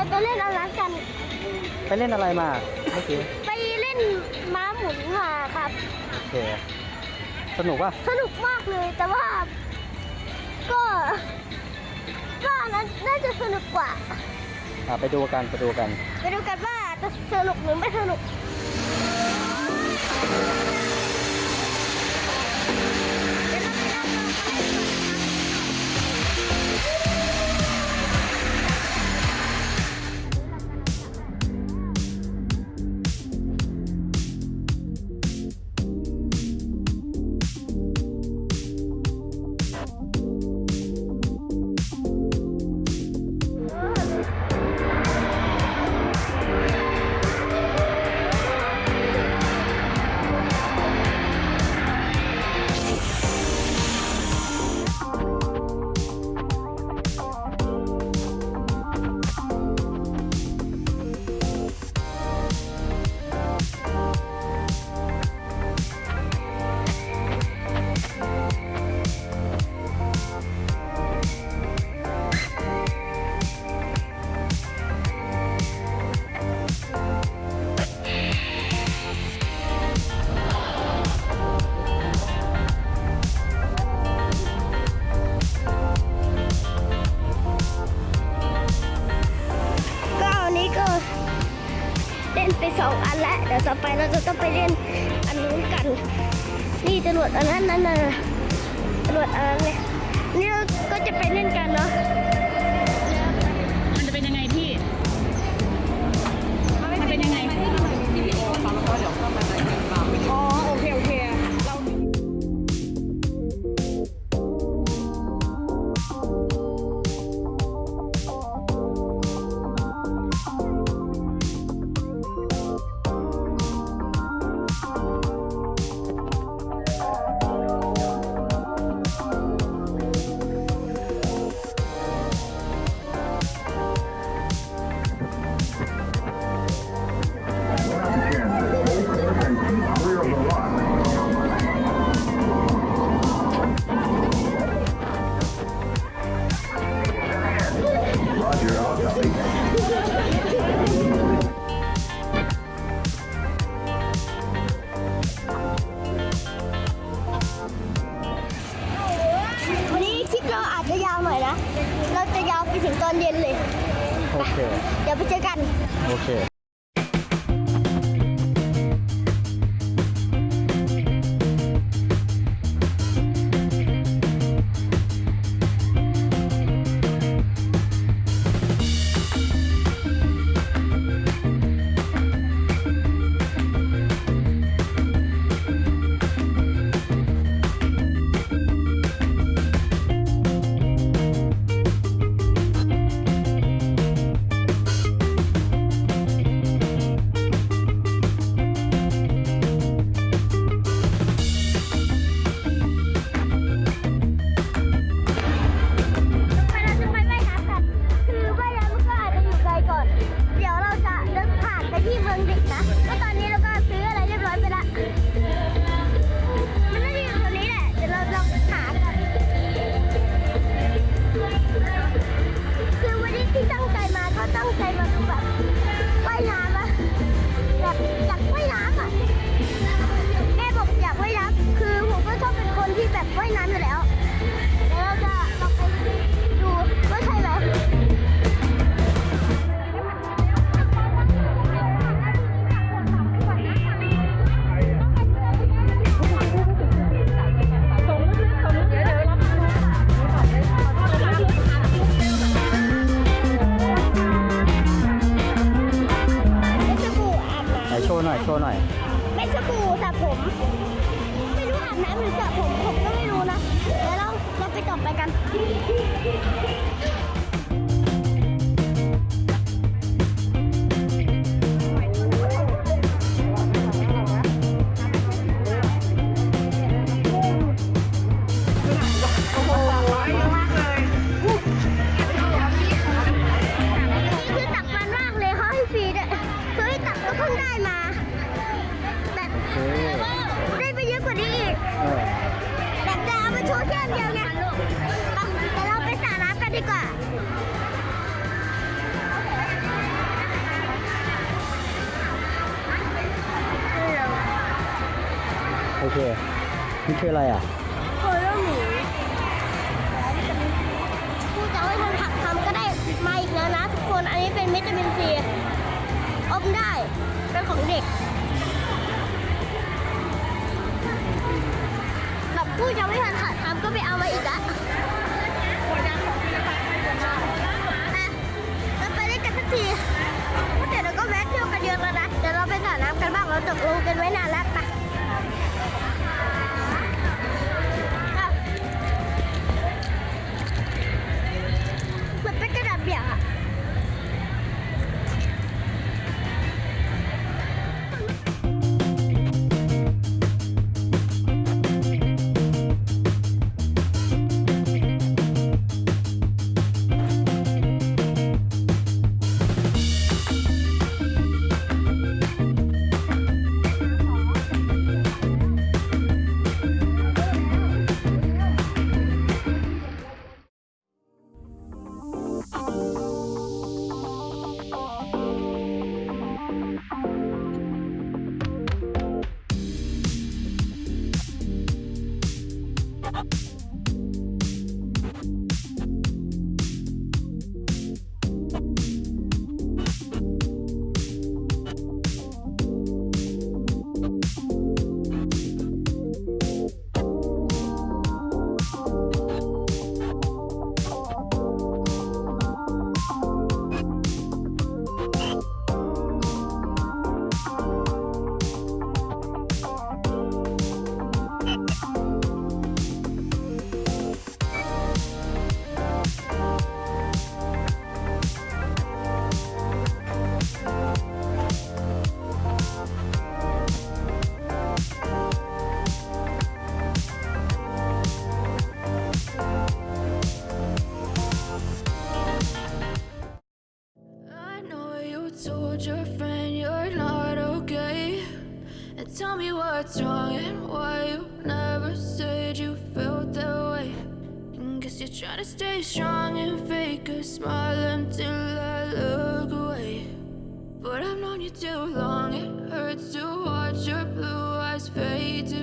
เดี๋ยวต่อไปไปเล่นอันนั้นกัน ไปเล่นอะไรมาเมื่อกี้ไปเล่นม้าหมุนมาครับ โอเค สนุกป่ะ สนุกมากเลยแต่ว่า ก็ก็อันนั้นน่าจะสนุกกว่า อะไปดูกันไปดูกัน ไปดูกันว่าจะสนุกหรือไม่สนุกก็ ไปสองอันแล้ว เดี๋ยวต่อไปเราจะต้องไปเล่นอันนู้นกัน นี่จรวดอันนั้นนั่นน่ะจรวดอันนั้นเลยนี่เราก็จะไปเล่นกันเนาะ โอเคนี่คืออะไรอะโคโรหนูผู้จะไม่ทำผักทำก็ได้มาอีกแล้วนะทุกคนอันนี้เป็นเมตามินซีอมได้เป็นของเด็กแบบผู้ยัไม่ทันหักทำก็ไปเอามาอีกละทีเดี๋ยวเราก็แวะเที่ยวกันเยอะแล้วนะ เดี๋ยวเราไปสระน้ำกันบ้าง เราตกลงกันไว้นานแล้ว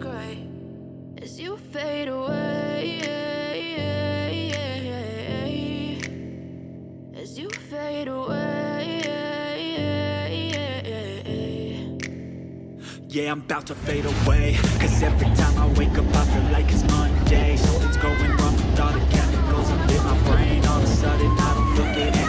to as you fade away. As you fade away. Yeah, I'm about to fade away Cause every time I wake up I feel like it's Monday Something's going wrong with all the chemicals up in my brain All of a sudden I don't look at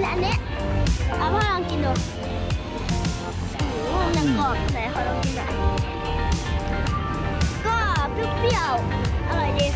เละอันนี้เอาพ่อลองกินดูมันจะกรอบไหนขอลองกินหน่อยก็เปรี้ยวอร่อยดี